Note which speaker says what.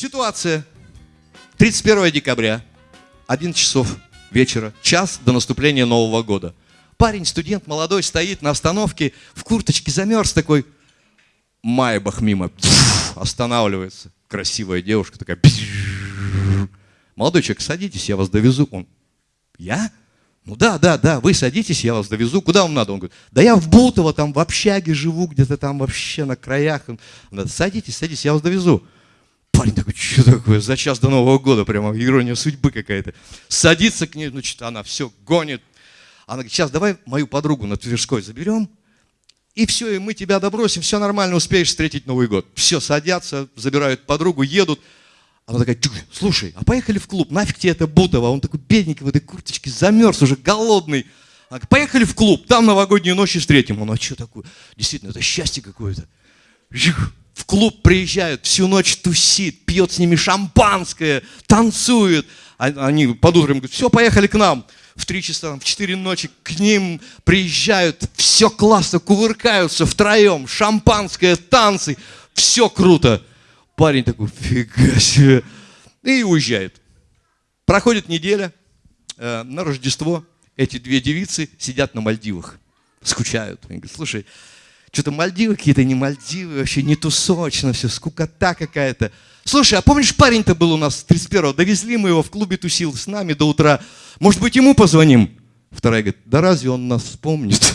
Speaker 1: Ситуация. 31 декабря, 11 часов вечера, час до наступления Нового года. Парень, студент молодой, стоит на остановке, в курточке замерз такой. Майбах мимо, останавливается. Красивая девушка такая. Молодой человек, садитесь, я вас довезу. Он, я? Ну да, да, да, вы садитесь, я вас довезу. Куда вам надо? Он говорит, да я в Бутово, там в общаге живу, где-то там вообще на краях. Он садитесь, садитесь, я вас довезу. Парень такой, что такое, за час до Нового года, прямо ирония судьбы какая-то. Садится к ней, значит, она все гонит. Она говорит, сейчас давай мою подругу на Тверской заберем, и все, и мы тебя добросим, все нормально, успеешь встретить Новый год. Все, садятся, забирают подругу, едут. Она такая, слушай, а поехали в клуб, нафиг тебе это Бутово? Он такой бедненький в этой курточке, замерз уже, голодный. Она говорит, поехали в клуб, там новогоднюю ночь и встретим. Он, а что такое? Действительно, это счастье какое-то. В клуб приезжают, всю ночь тусит, пьет с ними шампанское, танцует. А, они под утром говорят, все, поехали к нам. В три часа, в четыре ночи к ним приезжают, все классно, кувыркаются втроем, шампанское, танцы, все круто. Парень такой, фига себе. И уезжает. Проходит неделя, э, на Рождество эти две девицы сидят на Мальдивах, скучают. Они говорят, слушай, что-то Мальдивы какие-то не Мальдивы, вообще не тусочно все, скукота какая-то. Слушай, а помнишь, парень-то был у нас 31-го, довезли мы его в клубе, тусил с нами до утра. Может быть, ему позвоним? Вторая говорит, да разве он нас вспомнит?